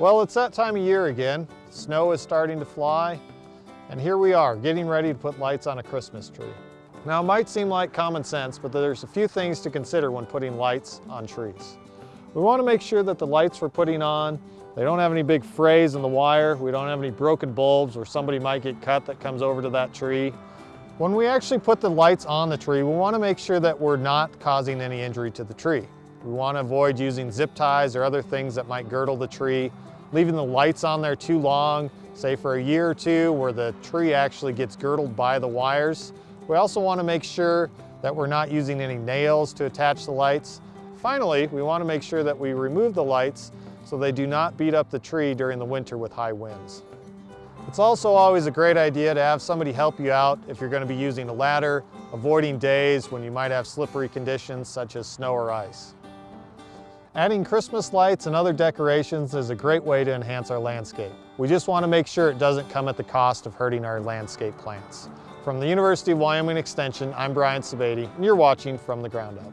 Well, it's that time of year again. Snow is starting to fly, and here we are, getting ready to put lights on a Christmas tree. Now, it might seem like common sense, but there's a few things to consider when putting lights on trees. We want to make sure that the lights we're putting on, they don't have any big frays in the wire, we don't have any broken bulbs or somebody might get cut that comes over to that tree. When we actually put the lights on the tree, we want to make sure that we're not causing any injury to the tree. We want to avoid using zip ties or other things that might girdle the tree, leaving the lights on there too long, say for a year or two, where the tree actually gets girdled by the wires. We also want to make sure that we're not using any nails to attach the lights. Finally, we want to make sure that we remove the lights so they do not beat up the tree during the winter with high winds. It's also always a great idea to have somebody help you out if you're going to be using a ladder, avoiding days when you might have slippery conditions such as snow or ice. Adding Christmas lights and other decorations is a great way to enhance our landscape. We just want to make sure it doesn't come at the cost of hurting our landscape plants. From the University of Wyoming Extension, I'm Brian Sebade, and you're watching From the Ground Up.